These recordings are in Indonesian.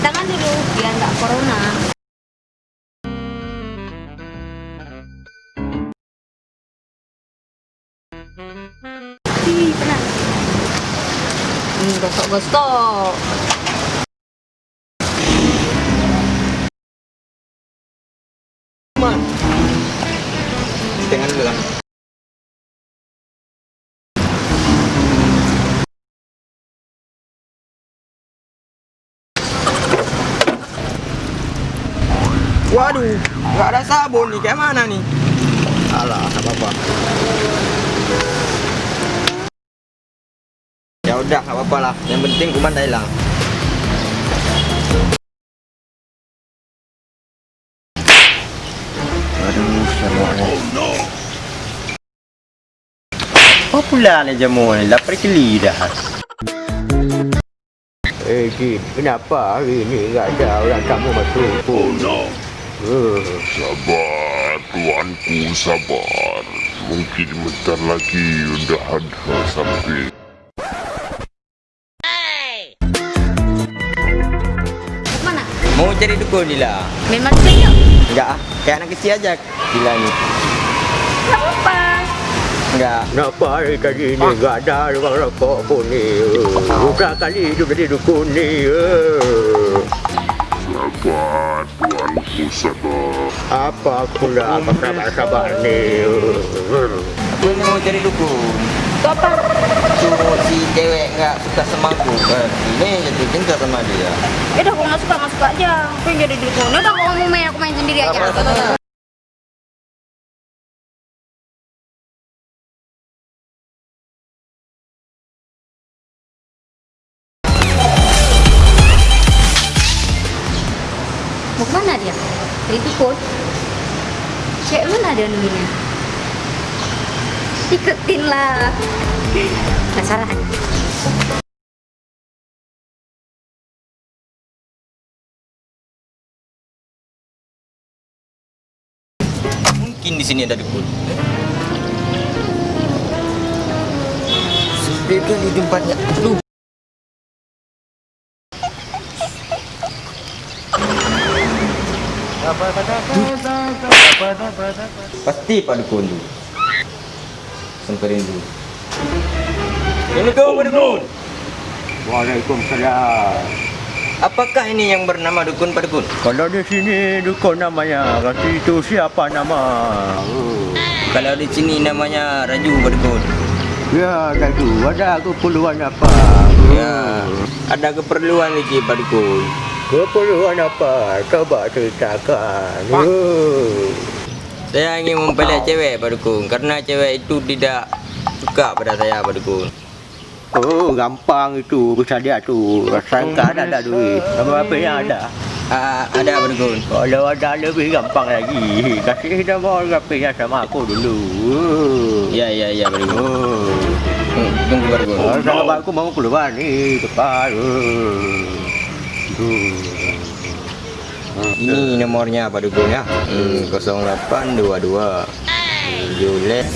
tangan dulu biar nggak corona. Ih, tenang. Hmm, gosok-gosok. Waduh, nggak ada sabun nih, kayak mana nih? Alah, apa-apa. Ya udah, nggak apa-apa lah. Yang penting kuman dah hilang. Aduh, semuanya. Apa pula ni jamu ni? Lapar keli dah. Eh, Jin, kenapa hari ni tak ada orang tamu masuk? Oh, no. Sabar, tuanku sabar. Mungkin bentar lagi udah ada sampai. Mana? Mau cari dukun ni lah. Memang senyum. Enggak ah, kayak anak kecil aja. Gila ni. Nggak apa-apa. Enggak. kenapa hari tadi ni tak ada orang rokok pun ni? Bukan kali hidup jadi dukun ni. Uh. Sabar, sabar. Apa aku dah apa sabar-sabar ni? Uh. Aku ni mau cari dukun. Itu apa? Suruh si cewek enggak suka sama aku. Kan? Ini jatuh cinta sama dia. Ya udah, aku nggak suka, nggak suka aja. Aku yang jadi dukun. Ya udah, kalau mau main, aku main sendiri aja. Apa, Cek mana dia nungguinnya? Ikutin lah. Penasaran. Mungkin di sini ada dukun. Sepi kali tempatnya. Aduh. Pasti Pak Dukun tu. Semperin dulu. Assalamualaikum Pak Dukun. Waalaikumsalam. Apakah ini yang bernama Dukun Pak Dukun? Kalau di sini dukun namanya, kasi itu siapa nama? Uh. Kalau di sini namanya Raju Pak Dukun. Ya, tadi ada keperluan apa? Ya, ada keperluan lagi Pak Dukun. Keperluan apa? Coba ceritakan. Uh. Saya ingin mempelai cewek Pak Dukun karena cewek itu tidak suka pada saya Pak Dukun. Oh, gampang itu bisa dia tu. Sangka ada ada duit. Apa apa yang ada? Ah, ada Pak Dukun. Kalau ada lebih gampang lagi. Kasih nama orang yang sama aku dulu. Ya ya ya Pak Dukun. Oh. Hmm, tunggu Pak Dukun. Oh, sahabat aku mau keluar ni cepat. Oh. Oh. Ini nomornya Pak Dukun ya. Hmm, 0822 Julet.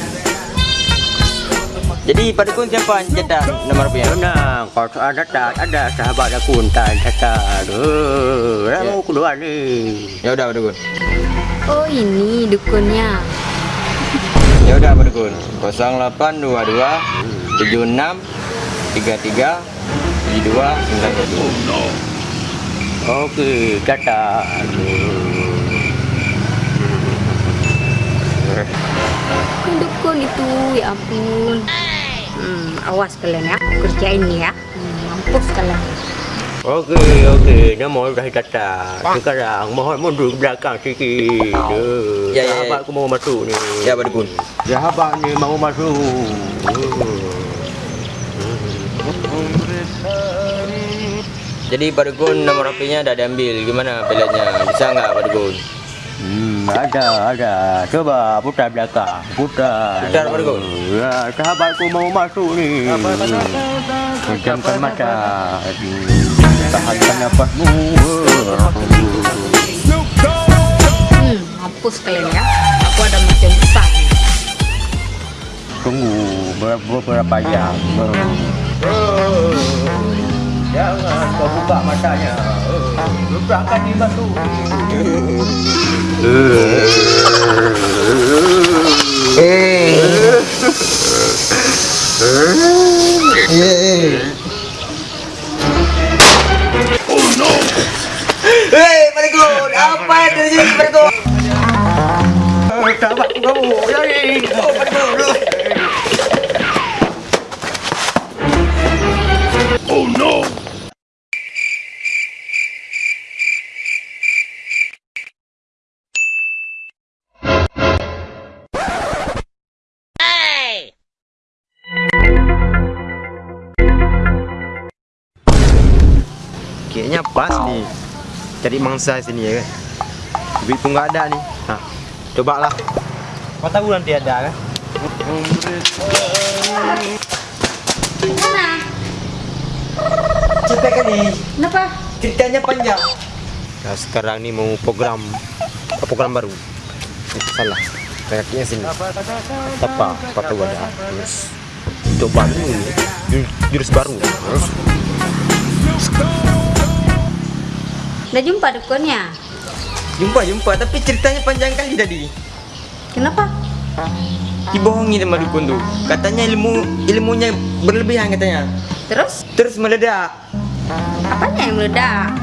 Jadi Pak Dukun siapa yang cetak nomor punya? Tenang, kalau ada tak ada sahabat aku entah catat. Oh, dah Ya. mau keluar ni. Ya udah Pak Dukun. Oh ini dukunnya. Ya udah Pak Dukun. 0822 76 33 72 92. Okey, catat. Ini dukun itu, ya ampun. Hmm, awas kalian ya, kerjain nih ya. Hmm, mampus kalian. Okey, okey. Nama dah catat. Sekarang mohon mundur ke belakang sikit. Ya, ya, ya. Mau masuk ni. Ya Pak Dukun. Sahabat ni mau masuk. Jadi Dukun nomor HP-nya dah diambil. Gimana pilihannya? Bisa nggak Dukun? Hmm, ada, ada. Coba putar belakang. Putar. Putar, Dukun. Ya, sahabatku mau masuk ni. Pejamkan mata. Tahankan nafasmu. Hmm, mampus kalian ya. Aku ada macam besar. Tunggu beberapa jam. Buka matanya. Sudah akan dibantu. Hei, Barikun, apa yang terjadi Barikun? Sahabat kamu. Jadi. Kayaknya pas nih Cari mangsa sini ya kan? Duit pun nggak ada nih Nah coba lah Kau tahu nanti ada kan? Mana? Capek kali. Kenapa? Ceritanya panjang. Nah sekarang nih mau program. Program baru? Eh, Salah. Kayaknya sini. Apa? Kau tahu ada. Terus. Coba dulu jurus baru. Terus Udah jumpa dukunnya? Jumpa jumpa tapi ceritanya panjang kali tadi. Kenapa? Dibohongi sama dukun tuh. Katanya ilmu ilmunya berlebihan katanya. Terus? Terus meledak. Apanya yang meledak?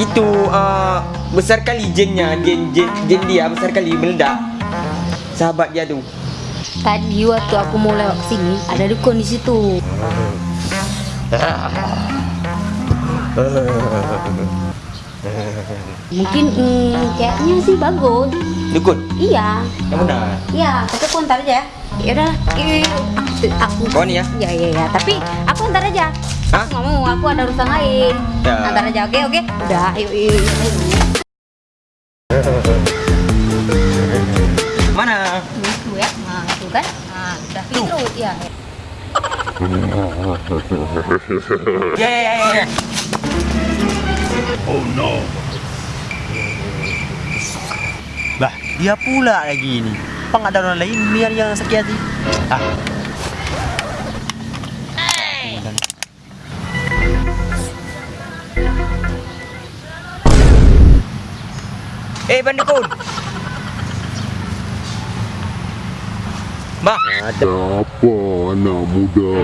Itu eh, besar kali jennya, jen, jen, jen dia besar kali meledak. Sahabat dia tuh. Tadi waktu aku mau lewat sini ada dukun di situ. Mungkin mm, kayaknya sih bagus. Dukun. Iya, Yang benar. iya. Tapi aku ntar aja. Ya udah, eh, aku, aku. Kau nih ya? Ya ya ya. Tapi aku ntar aja. Hah? Aku mau. Aku ada urusan lain. Ya. Ntar aja. Oke oke. Udah. Ayo ayo. ayo. Mana? Itu ya. Nah itu kan. Nah udah itu ya. Ya ya ya ya. Oh no! Bah dia pula lagi ini Apa ada orang lain biar yang sakit hati Ah Eh bandukun. Bang, Ada Apa anak muda?